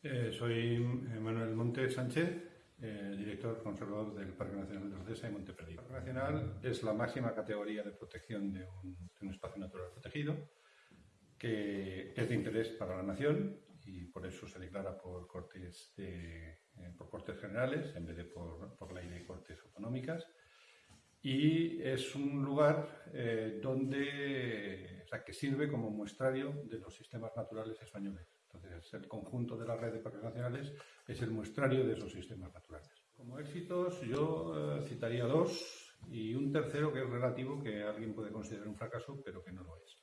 Eh, soy Manuel Monte Sánchez, eh, director conservador del Parque Nacional de Ordesa y Monte Perdido. El Parque Nacional es la máxima categoría de protección de un, espacio natural protegido que es de interés para la nación y por eso se declara por cortes, eh, por cortes generales en vez de por, por ley de cortes autonómicas y es un lugar eh, donde, o sea, que sirve como muestrario de los sistemas naturales españoles. El conjunto de la red de parques nacionales es el muestrario de esos sistemas naturales. Como éxitos, yo eh, citaría dos y un tercero que es relativo, que alguien puede considerar un fracaso, pero que no lo es.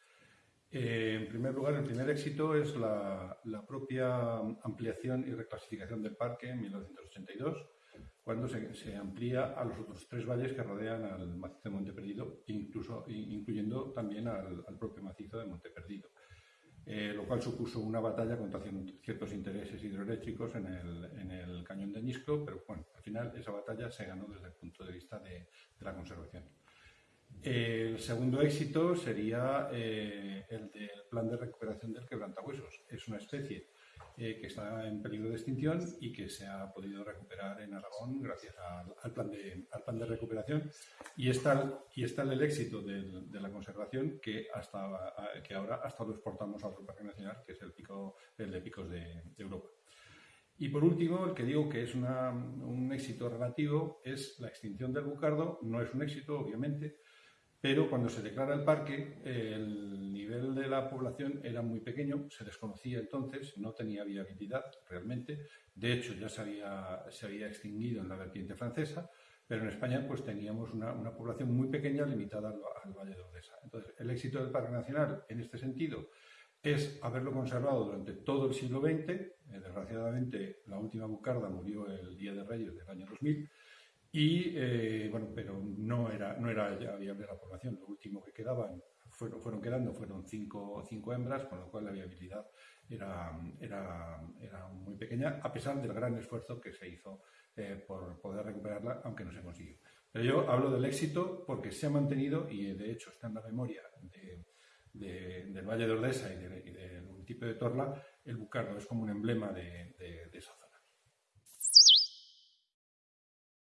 Eh, en primer lugar, el primer éxito es la, la propia ampliación y reclasificación del parque en 1982 cuando se, amplía a los otros tres valles que rodean al macizo de Monte Perdido, incluso, incluyendo también al, propio macizo de Monte Perdido. Eh, lo cual supuso una batalla contra ciertos intereses hidroeléctricos en el, cañón de Ñisco, pero bueno, al final esa batalla se ganó desde el punto de vista de, la conservación. El segundo éxito sería eh, el del plan de recuperación del quebrantahuesos. Es una especie eh, que está en peligro de extinción y que se ha podido recuperar en Aragón gracias al, plan, de, al plan de recuperación. Y está, y está el éxito de, la conservación que, hasta, que ahora hasta lo exportamos a otro parque nacional, que es el, pico, el de picos de, Europa. Y por último, el que digo que es un éxito relativo es la extinción del bucardo. No es un éxito, obviamente, pero cuando se declara el parque, el nivel de la población era muy pequeño, se desconocía entonces, no tenía viabilidad realmente. De hecho, ya se había, se extinguido en la vertiente francesa, pero en España pues teníamos una, población muy pequeña limitada al, Valle de Odesa. Entonces, el éxito del Parque Nacional en este sentido es haberlo conservado durante todo el siglo XX. Eh, desgraciadamente, la última bucarda murió el Día de Reyes del año 2000, y, eh, bueno, pero no era, no era ya viable la población. Lo último que quedaban, fueron, fueron quedando, fueron cinco, cinco hembras, con lo cual la viabilidad era, era, era, muy pequeña, a pesar del gran esfuerzo que se hizo eh, por poder recuperarla, aunque no se consiguió. Pero yo hablo del éxito porque se ha mantenido y de hecho está en la memoria del Valle de Ordesa y, del municipio de Torla, el bucardo es como un emblema de